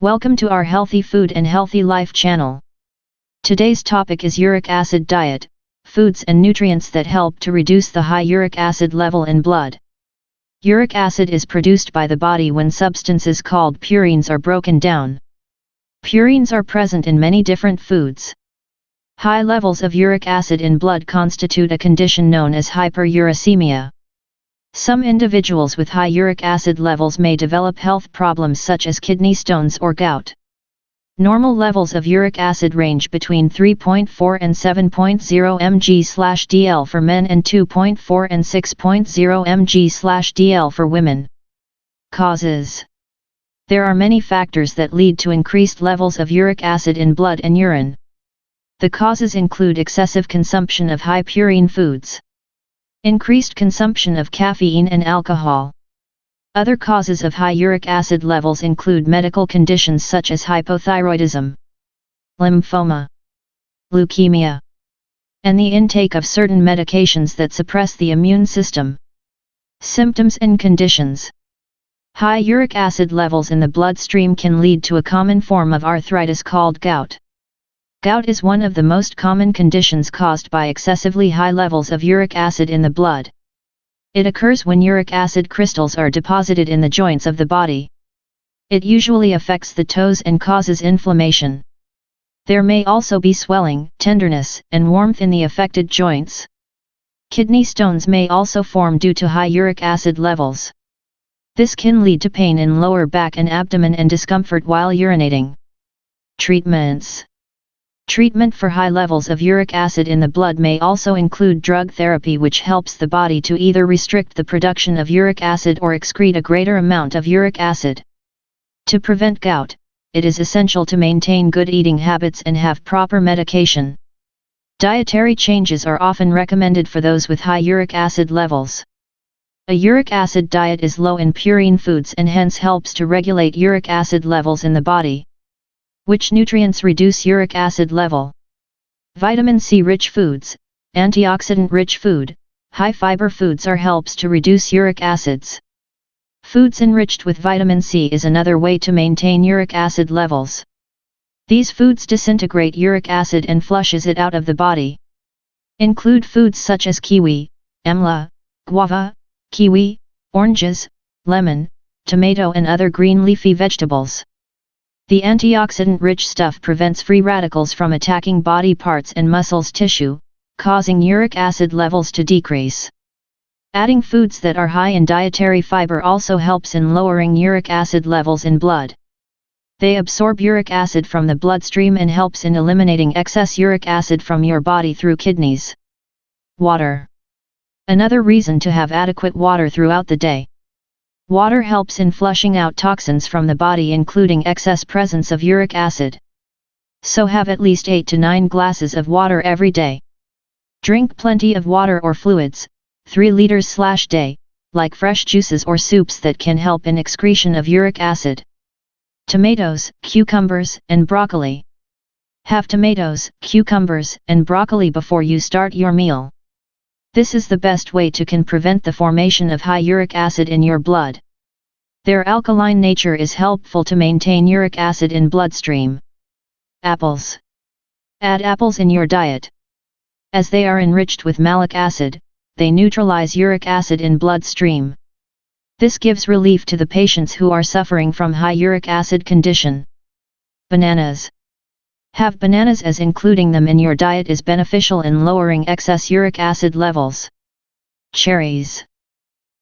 Welcome to our Healthy Food and Healthy Life channel. Today's topic is uric acid diet, foods and nutrients that help to reduce the high uric acid level in blood. Uric acid is produced by the body when substances called purines are broken down. Purines are present in many different foods. High levels of uric acid in blood constitute a condition known as hyperuricemia. Some individuals with high uric acid levels may develop health problems such as kidney stones or gout. Normal levels of uric acid range between 3.4 and 7.0 mg/dl for men and 2.4 and 6.0 mg/dl for women. Causes There are many factors that lead to increased levels of uric acid in blood and urine. The causes include excessive consumption of high purine foods Increased consumption of caffeine and alcohol. Other causes of high uric acid levels include medical conditions such as hypothyroidism, lymphoma, leukemia, and the intake of certain medications that suppress the immune system. Symptoms and conditions High uric acid levels in the bloodstream can lead to a common form of arthritis called gout. Gout is one of the most common conditions caused by excessively high levels of uric acid in the blood. It occurs when uric acid crystals are deposited in the joints of the body. It usually affects the toes and causes inflammation. There may also be swelling, tenderness, and warmth in the affected joints. Kidney stones may also form due to high uric acid levels. This can lead to pain in lower back and abdomen and discomfort while urinating. Treatments Treatment for high levels of uric acid in the blood may also include drug therapy which helps the body to either restrict the production of uric acid or excrete a greater amount of uric acid. To prevent gout, it is essential to maintain good eating habits and have proper medication. Dietary changes are often recommended for those with high uric acid levels. A uric acid diet is low in purine foods and hence helps to regulate uric acid levels in the body. Which nutrients reduce uric acid level? Vitamin C rich foods, antioxidant rich food, high fiber foods are helps to reduce uric acids. Foods enriched with vitamin C is another way to maintain uric acid levels. These foods disintegrate uric acid and flushes it out of the body. Include foods such as kiwi, amla, guava, kiwi, oranges, lemon, tomato and other green leafy vegetables. The antioxidant-rich stuff prevents free radicals from attacking body parts and muscles tissue, causing uric acid levels to decrease. Adding foods that are high in dietary fiber also helps in lowering uric acid levels in blood. They absorb uric acid from the bloodstream and helps in eliminating excess uric acid from your body through kidneys. Water. Another reason to have adequate water throughout the day. Water helps in flushing out toxins from the body including excess presence of uric acid. So have at least 8 to 9 glasses of water every day. Drink plenty of water or fluids, 3 liters slash day, like fresh juices or soups that can help in excretion of uric acid. Tomatoes, cucumbers, and broccoli. Have tomatoes, cucumbers, and broccoli before you start your meal. This is the best way to can prevent the formation of high uric acid in your blood. Their alkaline nature is helpful to maintain uric acid in bloodstream. Apples. Add apples in your diet. As they are enriched with malic acid, they neutralize uric acid in bloodstream. This gives relief to the patients who are suffering from high uric acid condition. Bananas. Have bananas as including them in your diet is beneficial in lowering excess uric acid levels. Cherries.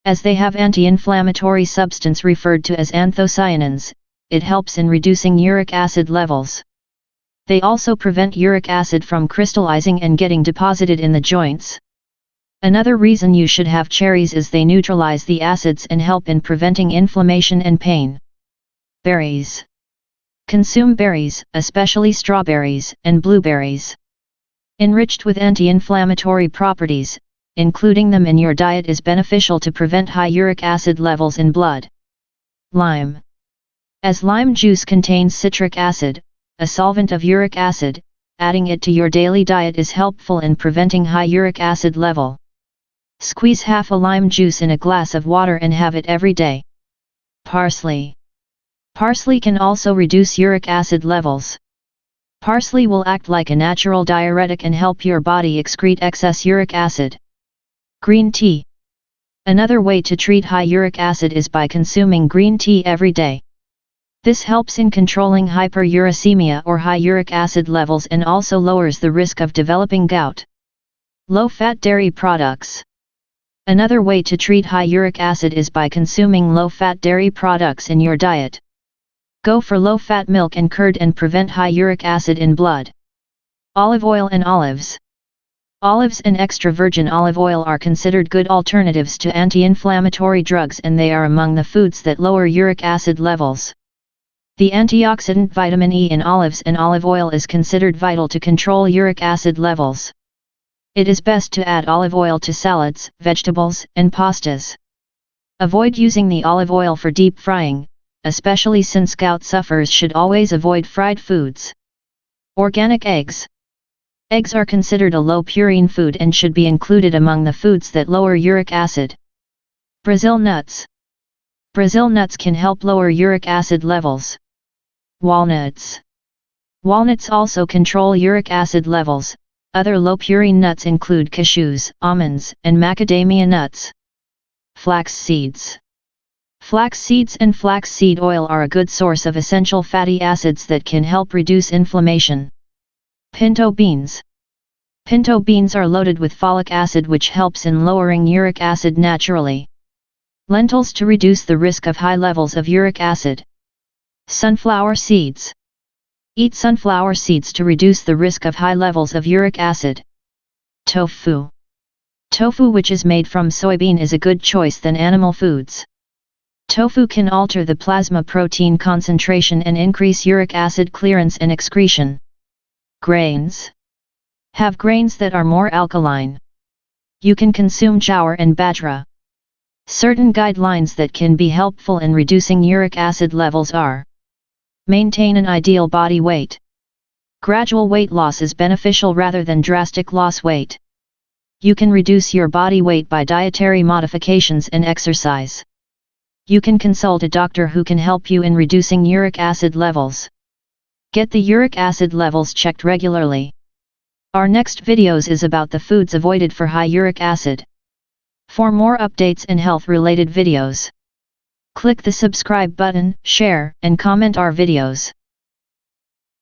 As they have anti-inflammatory substance referred to as anthocyanins, it helps in reducing uric acid levels. They also prevent uric acid from crystallizing and getting deposited in the joints. Another reason you should have cherries is they neutralize the acids and help in preventing inflammation and pain. Berries Consume berries, especially strawberries and blueberries. Enriched with anti-inflammatory properties, including them in your diet is beneficial to prevent high uric acid levels in blood. Lime. As lime juice contains citric acid, a solvent of uric acid, adding it to your daily diet is helpful in preventing high uric acid level. Squeeze half a lime juice in a glass of water and have it every day. Parsley. Parsley can also reduce uric acid levels. Parsley will act like a natural diuretic and help your body excrete excess uric acid. Green tea. Another way to treat high uric acid is by consuming green tea every day. This helps in controlling hyperuricemia or high uric acid levels and also lowers the risk of developing gout. Low-fat dairy products. Another way to treat high uric acid is by consuming low-fat dairy products in your diet. Go for low-fat milk and curd and prevent high uric acid in blood. Olive oil and olives. Olives and extra virgin olive oil are considered good alternatives to anti-inflammatory drugs and they are among the foods that lower uric acid levels. The antioxidant vitamin E in olives and olive oil is considered vital to control uric acid levels. It is best to add olive oil to salads, vegetables, and pastas. Avoid using the olive oil for deep frying, especially since gout sufferers should always avoid fried foods. Organic eggs. Eggs are considered a low purine food and should be included among the foods that lower uric acid. Brazil nuts. Brazil nuts can help lower uric acid levels. Walnuts. Walnuts also control uric acid levels. Other low purine nuts include cashews, almonds, and macadamia nuts. Flax seeds. Flax seeds and flax seed oil are a good source of essential fatty acids that can help reduce inflammation. Pinto beans. Pinto beans are loaded with folic acid which helps in lowering uric acid naturally. Lentils to reduce the risk of high levels of uric acid. Sunflower seeds. Eat sunflower seeds to reduce the risk of high levels of uric acid. Tofu. Tofu which is made from soybean is a good choice than animal foods. Tofu can alter the plasma protein concentration and increase uric acid clearance and excretion. Grains. Have grains that are more alkaline. You can consume jowar and bajra. Certain guidelines that can be helpful in reducing uric acid levels are Maintain an ideal body weight. Gradual weight loss is beneficial rather than drastic loss weight. You can reduce your body weight by dietary modifications and exercise you can consult a doctor who can help you in reducing uric acid levels. Get the uric acid levels checked regularly. Our next videos is about the foods avoided for high uric acid. For more updates and health related videos, click the subscribe button, share and comment our videos.